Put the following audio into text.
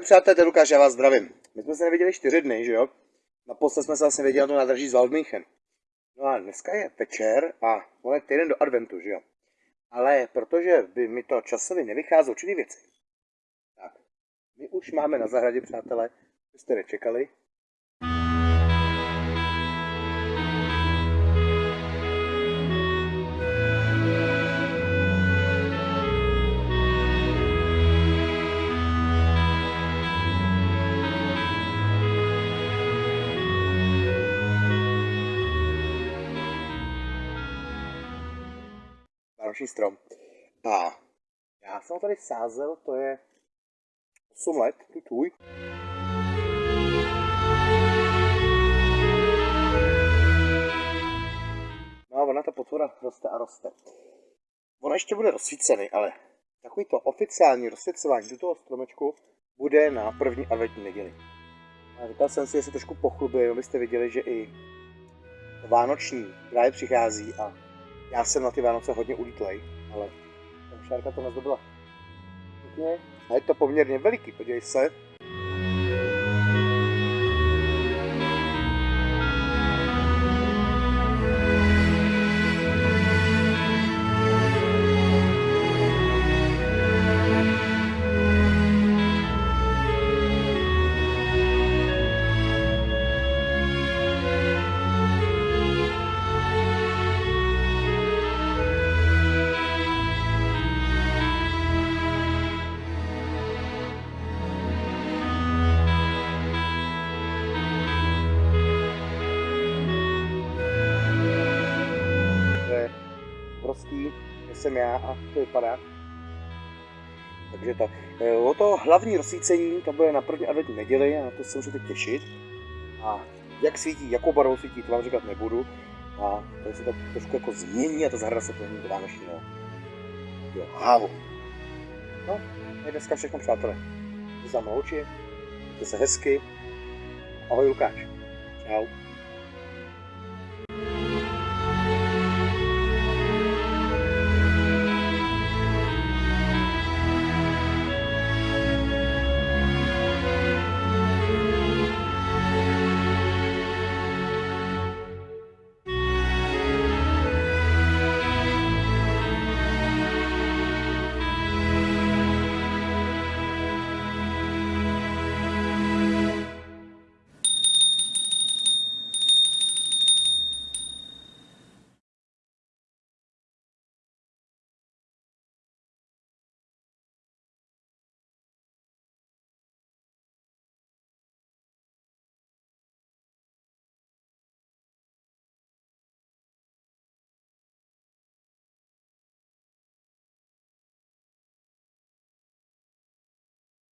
Přátelé, Lukáš, já vás zdravím. My jsme se neviděli čtyři dny, že jo? Naposled jsme se vlastně viděli na to nádraží z Waldmünchen. No a dneska je večer a on je týden do adventu, že jo? Ale protože by mi to časově nevycházelo určitý věci, tak my už máme na zahradě, přátelé, jste nečekali, vánoční strom. A já jsem ho tady sázel, to je 8 let, tu tvůj. No a ona ta potvora roste a roste. On ještě bude rozsvícený, ale takový to oficiální do toho stromečku bude na první adventní neděli. A říkal jsem si, jestli trošku pochlubím, abyste viděli, že i Vánoční právě přichází a já jsem na ty Vánoce hodně ulítlej, ale šárka to nezdobila. A je to poměrně veliký, podívej se. Že jsem já a to vypadá. Takže to. E, o to hlavní rozsvícení, to bude na první adventní neděli a na to se můžete těšit. A jak svítí, jakou barvou svítí, to vám říkat nebudu. A tady se to trošku jako změní a ta zahrada se promění do vánočního hávu. No, je dneska všechno, přátelé. Za oči, mějte se hezky. Ahoj Lukáš. Čau.